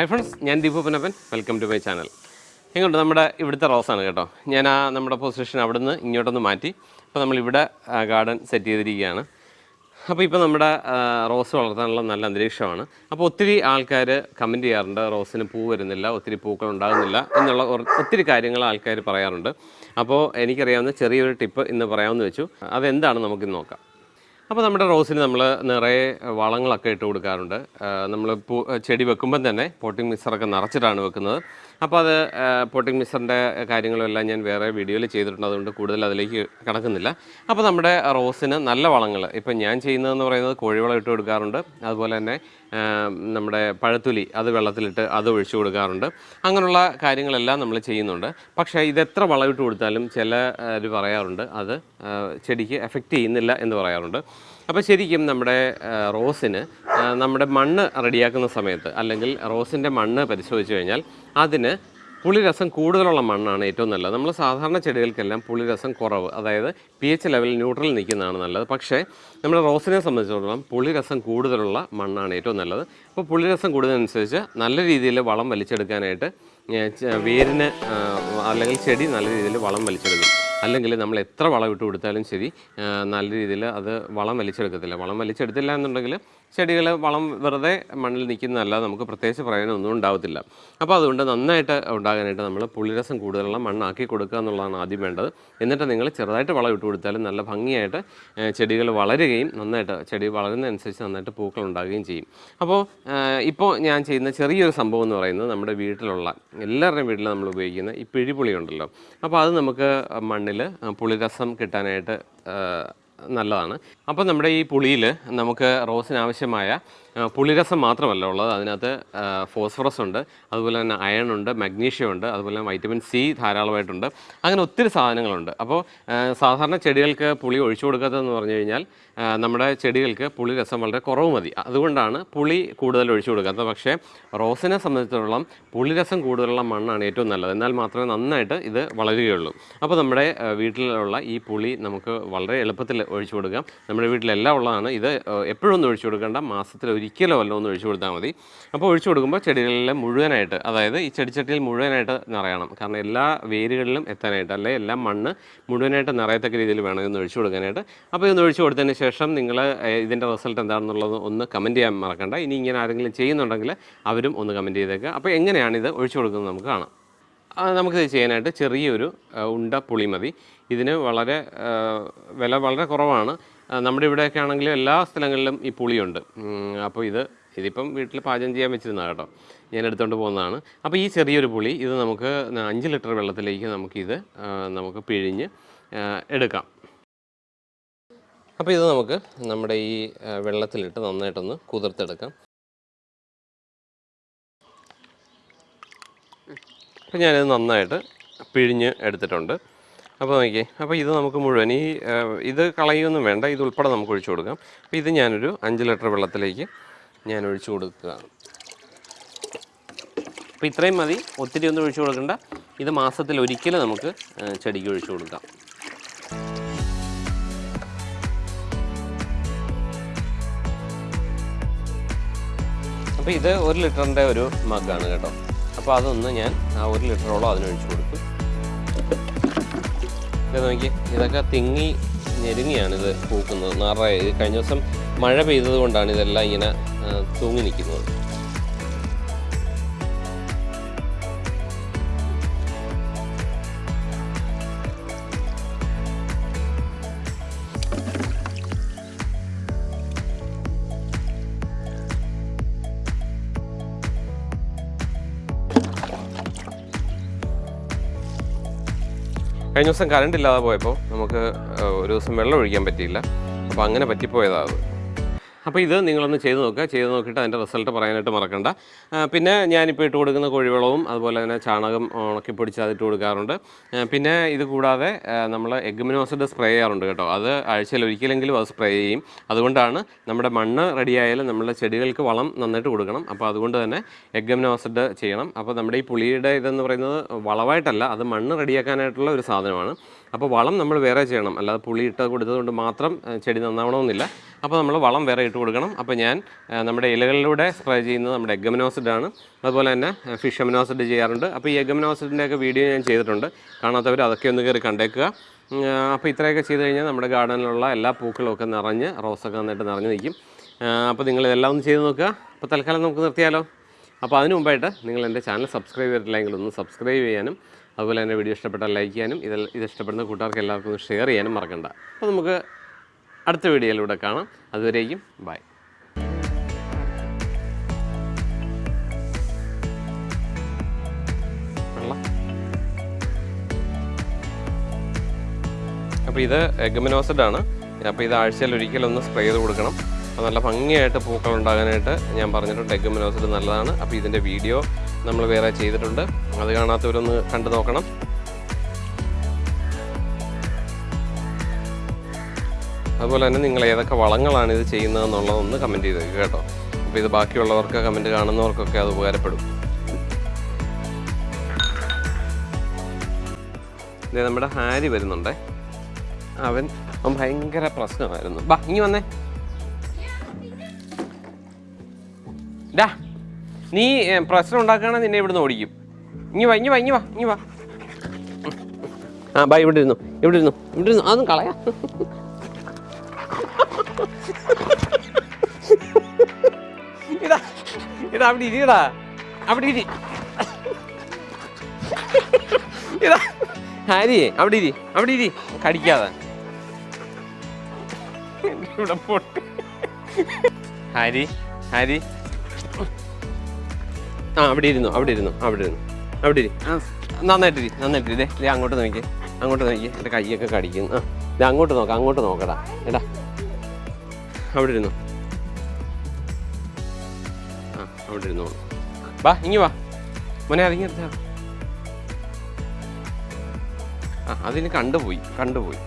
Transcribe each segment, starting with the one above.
Hi friends ഞാൻ Deepu Panappan welcome to my channel എങ്ങോട്ട് നമ്മുടെ ഇവിടുത്തെ റോസാണ് കേട്ടോ. ഞാൻ ആ നമ്മുടെ പൊസിഷൻ അവിടുന്ന് ഇങ്ങോട്ടൊന്ന് മാറ്റി. അപ്പോൾ നമ്മളിവിടെ ഗാർഡൻ സെറ്റ് ചെയ്തിരിക്കുകയാണ്. അപ്പോൾ ഇപ്പോൾ നമ്മുടെ റോസ് വളർത്താനുള്ള നല്ല അന്തരീക്ഷമാണ്. അപ്പോൾ ഒത്തിരി ആൾക്കാർ കമന്റ് ചെയ്യാറുണ്ട് റോസിന് പൂ വരുന്നില്ല ഒത്തിരി പൂക്കൾ ഉണ്ടാകുന്നില്ല എന്നുള്ള ഒത്തിരി കാര്യങ്ങൾ ആൾക്കാർ പറയാറുണ്ട്. അപ്പോൾ എനിക്കറിയാവുന്ന ചെറിയൊരു ടിപ്പ് ഇന്ന് പറയാമെന്ന് വെച്ചു. അതെന്താണ് നമുക്കിന്ന് നോക്കാം. അപ്പോൾ നമ്മുടെ റോസിന് നമ്മൾ നിറയെ വളങ്ങളൊക്കെ ഇട്ട് കൊടുക്കാറുണ്ട്. നമ്മൾ ചെടി വെക്കുമ്പം തന്നെ പോട്ടിംഗ് മിക്സറൊക്കെ നിറച്ചിട്ടാണ് വെക്കുന്നത്. അപ്പോൾ അത് പോട്ടിംഗ് മിക്സറിന്റെ കാര്യങ്ങളെല്ലാം ഞാൻ വേറെ വീഡിയോയിൽ ചെയ്തിട്ടുണ്ട്. അതുകൊണ്ട് കൂടുതൽ അതിലേക്ക് കിടക്കുന്നില്ല. അപ്പോൾ നമ്മുടെ റോസിന് നല്ല വളങ്ങൾ ഇപ്പം ഞാൻ ചെയ്യുന്നതെന്ന് പറയുന്നത് കോഴിവളം ഇട്ട് കൊടുക്കാറുണ്ട്. അതുപോലെ തന്നെ നമ്മുടെ പഴത്തുലി അത് വെള്ളത്തിലിട്ട് അത് ഒഴിച്ചു കൊടുക്കാറുണ്ട്. അങ്ങനെയുള്ള കാര്യങ്ങളെല്ലാം നമ്മൾ ചെയ്യുന്നുണ്ട്. പക്ഷേ ഇത് എത്ര വളമിട്ട് കൊടുത്താലും ചിലർ പറയാറുണ്ട്. അത് ചെടിക്ക് എഫക്റ്റ് ചെയ്യുന്നില്ല എന്ന് പറയാറുണ്ട്. അപ്പോൾ ശരിക്കും നമ്മുടെ റോസിന് നമ്മുടെ മണ്ണ് റെഡിയാക്കുന്ന സമയത്ത് അല്ലെങ്കിൽ റോസിന്റെ മണ്ണ് പരിശോധിച്ച് കഴിഞ്ഞാൽ അതിന് പുളിരസം കൂടുതലുള്ള മണ്ണാണ് ഏറ്റവും നല്ലത്. നമ്മൾ സാധാരണ ചെടികൾക്കെല്ലാം പുളിരസം കുറവ് അതായത് പി എച്ച് ലെവൽ ന്യൂട്രൽ നിൽക്കുന്നതാണ് നല്ലത്. പക്ഷേ നമ്മുടെ റോസിനെ സംബന്ധിച്ചിടത്തോളം പുളിരസം കൂടുതലുള്ള മണ്ണാണ് ഏറ്റവും നല്ലത്. അപ്പോൾ പുളിരസം കൂടുന്നതനുസരിച്ച് നല്ല രീതിയിൽ വളം വലിച്ചെടുക്കാനായിട്ട് വേരിന് അല്ലെങ്കിൽ ചെടി നല്ല രീതിയിൽ വളം വലിച്ചെടുക്കും. അല്ലെങ്കിൽ നമ്മൾ എത്ര വളം ഇട്ട് കൊടുത്താലും ശരി നല്ല രീതിയിൽ അത് വളം വലിച്ചെടുക്കത്തില്ല. വളം വലിച്ചെടുത്തില്ല എന്നുണ്ടെങ്കിൽ ചെടികൾ വളം വെറുതെ മണ്ണിൽ നിൽക്കുന്നതല്ല നമുക്ക് പ്രത്യേകിച്ച് പ്രയോജനമൊന്നും ഉണ്ടാവത്തില്ല. അപ്പോൾ അതുകൊണ്ട് നന്നായിട്ട് ഉണ്ടാകാനായിട്ട് നമ്മൾ പുളിരസം കൂടുതലുള്ള മണ്ണാക്കി കൊടുക്കുക എന്നുള്ളതാണ് ആദ്യം വേണ്ടത്. എന്നിട്ട് നിങ്ങൾ ചെറുതായിട്ട് വളം ഇട്ട് കൊടുത്താലും നല്ല ഭംഗിയായിട്ട് ചെടികൾ വളരുകയും നന്നായിട്ട് ചെടി വളരുന്നതനുസരിച്ച് നന്നായിട്ട് പൂക്കൾ ഉണ്ടാകുകയും ചെയ്യും. അപ്പോൾ ഇപ്പോൾ ഞാൻ ചെയ്യുന്ന ചെറിയൊരു സംഭവം എന്ന് പറയുന്നത് നമ്മുടെ വീട്ടിലുള്ള എല്ലാവരുടെയും വീട്ടിൽ നമ്മൾ ഉപയോഗിക്കുന്ന ഈ പിഴിപുളി ഉണ്ടല്ലോ. അപ്പോൾ അത് നമുക്ക് മണ്ണിൽ പുളിരസം കിട്ടാനായിട്ട് നല്ലതാണ്. അപ്പോൾ നമ്മുടെ ഈ പുളിയിൽ നമുക്ക് റോസിന് ആവശ്യമായ പുളിരസം മാത്രമല്ല ഉള്ളത്. അതിനകത്ത് ഫോസ്ഫറസ് ഉണ്ട്. അതുപോലെ തന്നെ അയൺ ഉണ്ട് മഗ്നീഷ്യം ഉണ്ട്. അതുപോലെ തന്നെ വൈറ്റമിൻ സി ധാരാളമായിട്ടുണ്ട്. അങ്ങനെ ഒത്തിരി സാധനങ്ങളുണ്ട്. അപ്പോൾ സാധാരണ ചെടികൾക്ക് പുളി ഒഴിച്ചു കൊടുക്കാത്തതെന്ന് പറഞ്ഞു കഴിഞ്ഞാൽ നമ്മുടെ ചെടികൾക്ക് പുളിരസം വളരെ കുറവ് മതി. അതുകൊണ്ടാണ് പുളി കൂടുതൽ ഒഴിച്ചു കൊടുക്കാത്തത്. പക്ഷേ റോസിനെ സംബന്ധിച്ചിടത്തോളം പുളിരസം കൂടുതലുള്ള മണ്ണാണ് ഏറ്റവും നല്ലത്. എന്നാൽ മാത്രമേ നന്നായിട്ട് ഇത് വളരുകയുള്ളൂ. അപ്പോൾ നമ്മുടെ വീട്ടിലുള്ള ഈ പുളി നമുക്ക് വളരെ എളുപ്പത്തിൽ ഒഴിച്ചു കൊടുക്കാം. നമ്മുടെ വീട്ടിലെല്ലാം ഉള്ളതാണ്. ഇത് എപ്പോഴൊന്നും ഒഴിച്ചു കൊടുക്കേണ്ട. മാസത്തിൽ ഒരിക്കലോ വല്ല ഒന്ന് ഒഴിച്ചു കൊടുത്താൽ മതി. അപ്പോൾ ഒഴിച്ചു കൊടുക്കുമ്പോൾ ചെടികളിലെ മുഴുവനായിട്ട് അതായത് ഈ ചെടിച്ചട്ടിയിൽ മുഴുവനായിട്ട് നിറയണം. കാരണം എല്ലാ വേരുകളിലും എത്താനായിട്ട് അല്ലെ എല്ലാ മണ്ണ് മുഴുവനായിട്ട് നിറയത്തക്ക രീതിയിൽ വേണം ഇതൊന്ന് ഒഴിച്ചു കൊടുക്കാനായിട്ട്. അപ്പോൾ ഇതൊന്ന് ഒഴിച്ചു കൊടുത്തതിന് ശേഷം നിങ്ങൾ ഇതിന്റെ റിസൾട്ട് എന്താണെന്നുള്ളത് ഒന്ന് കമന്റ് ചെയ്യാൻ മറക്കണ്ട. ഇനി ഇങ്ങനെ ആരെങ്കിലും ചെയ്യുന്നുണ്ടെങ്കിൽ അവരും ഒന്ന് കമന്റ് ചെയ്തേക്കുക അപ്പോൾ എങ്ങനെയാണ് ഇത് ഒഴിച്ചു കൊടുക്കുന്നത് നമുക്ക് കാണാം. നമുക്കിത് ചെയ്യാനായിട്ട് ചെറിയൊരു ഉണ്ട പുളി മതി. ഇതിന് വളരെ വില വളരെ കുറവാണ്. നമ്മുടെ ഇവിടെയൊക്കെ ആണെങ്കിലും എല്ലാ സ്ഥലങ്ങളിലും ഈ പുളിയുണ്ട്. അപ്പോൾ ഇത് ഇതിപ്പം വീട്ടിൽ പാചകം ചെയ്യാൻ വെച്ചിരുന്നതാണ് കേട്ടോ. ഞാൻ എടുത്തുകൊണ്ട് പോകുന്നതാണ്. അപ്പോൾ ഈ ചെറിയൊരു പുളി ഇത് നമുക്ക് അഞ്ച് ലിറ്റർ വെള്ളത്തിലേക്ക് നമുക്കിത് നമുക്ക് പിഴിഞ്ഞ് എടുക്കാം. അപ്പോൾ ഇത് നമുക്ക് നമ്മുടെ ഈ വെള്ളത്തിലിട്ട് നന്നായിട്ടൊന്ന് കുതിർത്തെടുക്കാം. അപ്പോൾ ഞാനിത് നന്നായിട്ട് പിഴിഞ്ഞ് എടുത്തിട്ടുണ്ട്. അപ്പോൾ നോക്കിയേ അപ്പോൾ ഇത് നമുക്ക് മുഴുവൻ ഈ ഇത് കളയൊന്നും വേണ്ട ഇത് ഉൾപ്പെടെ നമുക്ക് ഒഴിച്ചു കൊടുക്കാം. അപ്പോൾ ഇത് ഞാനൊരു അഞ്ച് ലിറ്റർ വെള്ളത്തിലേക്ക് ഞാൻ ഒഴിച്ചു കൊടുക്കുകയാണ്. അപ്പോൾ ഇത്രയും മതി ഒത്തിരി ഒന്നും ഒഴിച്ചു കൊടുക്കണ്ട. ഇത് മാസത്തിൽ ഒരിക്കൽ നമുക്ക് ചെടിക്ക് ഒഴിച്ചു കൊടുക്കാം. അപ്പോൾ ഇത് ഒരു ലിറ്ററിന്റെ ഒരു മഗ്ഗാണ് കേട്ടോ. അപ്പോൾ അതൊന്ന് ഞാൻ ആ ഒരു ലിറ്ററോളം അതിനൊഴിച്ചു കൊടുക്കും ഇത് നോക്കി. ഇതൊക്കെ തിങ്ങി ഞെരുങ്ങിയാണ് ഇത് പൂക്കുന്നത്. നിറയെ. കഴിഞ്ഞ ദിവസം മഴ പെയ്തത് കൊണ്ടാണ് ഇതെല്ലാം ഇങ്ങനെ തൂങ്ങി നിൽക്കുന്നത്. കഴിഞ്ഞ ദിവസം കറണ്ട് ഇല്ലാതെ പോയപ്പോൾ നമുക്ക് ഒരു ദിവസം വെള്ളം ഒഴിക്കാൻ പറ്റിയില്ല. അപ്പോൾ അങ്ങനെ പറ്റിപ്പോയതാണ് അത്. അപ്പോൾ ഇത് നിങ്ങളൊന്ന് ചെയ്ത് നോക്കുക. ചെയ്ത് നോക്കിയിട്ട് അതിന്റെ റിസൾട്ട് പറയാനായിട്ട് മറക്കണ്ട. പിന്നെ ഞാനിപ്പോൾ ഇട്ട് കൊടുക്കുന്ന കോഴിവളവും അതുപോലെ തന്നെ ചാണകം ഉണക്കി പൊടിച്ച് അതിട്ട് കൊടുക്കാറുണ്ട്. പിന്നെ ഇത് കൂടാതെ നമ്മൾ എഗ്മിനോസിഡ് സ്പ്രേ ചെയ്യാറുണ്ട് കേട്ടോ. അത് ആഴ്ചയിൽ ഒരിക്കലെങ്കിലും അത് സ്പ്രേ ചെയ്യും. അതുകൊണ്ടാണ് നമ്മുടെ മണ്ണ് റെഡിയായാലും നമ്മുടെ ചെടികൾക്ക് വളം നന്നായിട്ട് കൊടുക്കണം. അപ്പോൾ അതുകൊണ്ട് തന്നെ എഗ്മിനോസിഡ് ചെയ്യണം. അപ്പോൾ നമ്മുടെ ഈ പുളിയുടെ ഇതെന്ന് പറയുന്നത് വളമായിട്ടല്ല അത് മണ്ണ് റെഡിയാക്കാനായിട്ടുള്ള ഒരു സാധനമാണ്. അപ്പോൾ വളം നമ്മൾ വേറെ ചെയ്യണം. അല്ലാതെ പുളി ഇട്ട് കൊടുത്തതുകൊണ്ട് മാത്രം ചെടി നന്നാവണമെന്നില്ല. അപ്പോൾ നമ്മൾ വളം വേറെ ഇട്ട് കൊടുക്കണം. അപ്പോൾ ഞാൻ നമ്മുടെ ഇലകളിലൂടെ സ്പ്രേ ചെയ്യുന്നത് നമ്മുടെ എഗമനോസിഡ് ആണ്. അതുപോലെ തന്നെ ഫിഷ് എമനോസിഡ് ചെയ്യാറുണ്ട്. അപ്പോൾ ഈ എഗമനോസിഡിന്റെ ഒക്കെ വീഡിയോ ഞാൻ ചെയ്തിട്ടുണ്ട്. കാണാത്തവർ അതൊക്കെ ഒന്ന് കയറി കണ്ടേക്കുക. അപ്പോൾ ഇത്രയൊക്കെ ചെയ്ത് കഴിഞ്ഞാൽ നമ്മുടെ ഗാർഡനിലുള്ള എല്ലാ പൂക്കളും ഒക്കെ നിറഞ്ഞ് റോസൊക്കെ നന്നായിട്ട് നിറഞ്ഞു നിൽക്കും. അപ്പോൾ നിങ്ങൾ ഇതെല്ലാം ഒന്ന് ചെയ്ത് നോക്കുക. അപ്പോൾ തൽക്കാലം നമുക്ക് നിർത്തിയാലോ. അപ്പോൾ അതിനു മുമ്പായിട്ട് നിങ്ങൾ എന്റെ ചാനൽ സബ്സ്ക്രൈബ് ചെയ്തിട്ടില്ലെങ്കിൽ ഒന്ന് സബ്സ്ക്രൈബ് ചെയ്യാനും അതുപോലെ തന്നെ വീഡിയോ ഇഷ്ടപ്പെട്ടാൽ ലൈക്ക് ചെയ്യാനും ഇത് ഇത് ഇഷ്ടപ്പെടുന്ന കൂട്ടുകാർക്ക് എല്ലാവർക്കും ഷെയർ ചെയ്യാനും മറക്കണ്ട. അപ്പോൾ നമുക്ക് അടുത്ത വീഡിയോയിലൂടെ കാണാം. അതുവരേക്കും ബൈ. അപ്പോൾ ഇത് എഗമിനോസിഡ് ആണ് അപ്പോൾ ഇത് ആഴ്ചയിൽ ഒരിക്കലൊന്ന് സ്പ്രേ ചെയ്ത് കൊടുക്കണം. അപ്പോൾ നല്ല ഭംഗിയായിട്ട് പൂക്കൾ ഉണ്ടാകാനായിട്ട് ഞാൻ പറഞ്ഞിട്ടുണ്ട്. എഗമിനോസിഡ് നല്ലതാണ്. അപ്പോൾ ഇതിന്റെ വീഡിയോ നമ്മൾ വേറെ ചെയ്തിട്ടുണ്ട്. അത് കാണാത്തവരൊന്ന് കണ്ടു നോക്കണം. അതുപോലെ തന്നെ നിങ്ങൾ ഏതൊക്കെ വളങ്ങളാണ് ഇത് ചെയ്യുന്നതെന്നുള്ളതൊന്ന് കമന്റ് ചെയ്തേക്കുക കേട്ടോ. അപ്പോൾ ഇത് ബാക്കിയുള്ളവർക്ക് കമന്റ് കാണുന്നവർക്കൊക്കെ അത് ഉപകാരപ്പെടും. ഇതേ നമ്മുടെ ഹാരി വരുന്നുണ്ടേ. അവൻ അവൻ ഭയങ്കര പ്രശ്നമായിരുന്നു. ബാ ഇനി വന്നേ. ഡാ നീ പ്രശ്നം ഉണ്ടാക്കുകയാണെങ്കിൽ നിന്നെ ഇവിടുന്ന് ഓടിക്കും. ഇങ്ങി വാ ഇങ്ങി വാ ഇങ്ങി വാ ഇങ്ങി വാ. ആ ബൈ ഇവിടെ ഇരുന്നു ഇവിടെ ഇരുന്നു ഇവിടെ ഇരുന്നു. അതൊന്നും കളയാ. ഇതാ ഇതാ അവിടെ ഇരിയടാ അവിടെ ഇരി. ഇതാ ഹാരിയെ അവിടെ ഇരി അവിടെ ഇരി. കടിക്കാതെ. ഇവിടെ പൊട്ടി. ഹാരി ഹാരി ആ അവിടെ ഇരുന്നു അവിടെ ഇരുന്നു അവിടെ ഇരുന്നു. അവിടെ ഇരി. നന്നായിട്ട് ഇരി നന്നായിട്ട് ഇരി. ദേ അങ്ങോട്ട് നോക്കി അങ്ങോട്ട് നോക്കി. എന്റെ കൈയൊക്കെ കടിക്കുന്നു ആ ദേ അങ്ങോട്ട് നോക്കാം അങ്ങോട്ട് നോക്കടാ. എടാ. അവിടെ ഇരുന്നു. ആ അവിടെ ഇരുന്നു. വാ ഇങ്ങി വാ. മോനെ അതിങ്ങി എടുത്താ. ആ അതിന് കണ്ടുപോയി കണ്ടുപോയി.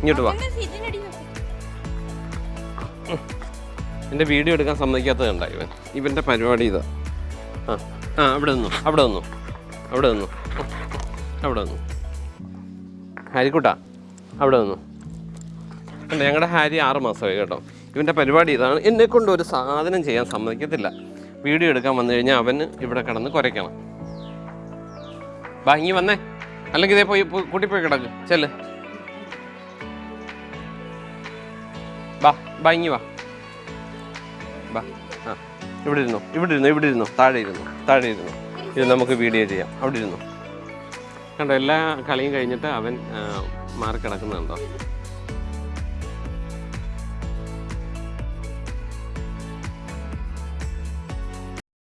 ഇങ്ങോട്ട് വാ. എന്റെ വീഡിയോ എടുക്കാൻ സമ്മതിക്കാത്തത് കണ്ട ഇവൻ. ഇവന്റെ പരിപാടി ഇതാ. ആ ആ അവിടെ നിന്നു അവിടെ നിന്നു അവിടെ നിന്നു അവിടെ നിന്നു. ഹാരിക്കുട്ടാ അവിടെ നിന്നു. അല്ല ഞങ്ങളുടെ ഹാരി ആറ് മാസമായി കേട്ടോ. ഇവന്റെ പരിപാടി ഇതാണ്. എന്നെ കൊണ്ട് ഒരു സാധനം ചെയ്യാൻ സമ്മതിക്കത്തില്ല. വീഡിയോ എടുക്കാൻ വന്നു കഴിഞ്ഞാൽ അവന് ഇവിടെ കിടന്ന് കുരയ്ക്കണം. ഭംഗി വന്നേ. അല്ലെങ്കിൽ ഇതേ പോയി കൂട്ടിപ്പോയി കിടക്ക്. ചെല്ല്. വാ ഇങ്ങി വാ. വാ. ആ. ഇവിടെ ഇരുന്നു. ഇവിടെ ഇരുന്നു. ഇവിടെ ഇരുന്നു. താഴെ ഇരുന്നു. താഴെ ഇരുന്നു. ഇത് നമുക്ക് വീഡിയോ ചെയ്യാം. അവിടെ ഇരുന്നു. കണ്ടോ എല്ലാ കളിയും കഴിഞ്ഞിട്ട് അവൻ മാറി കിടക്കുന്നുണ്ടോ?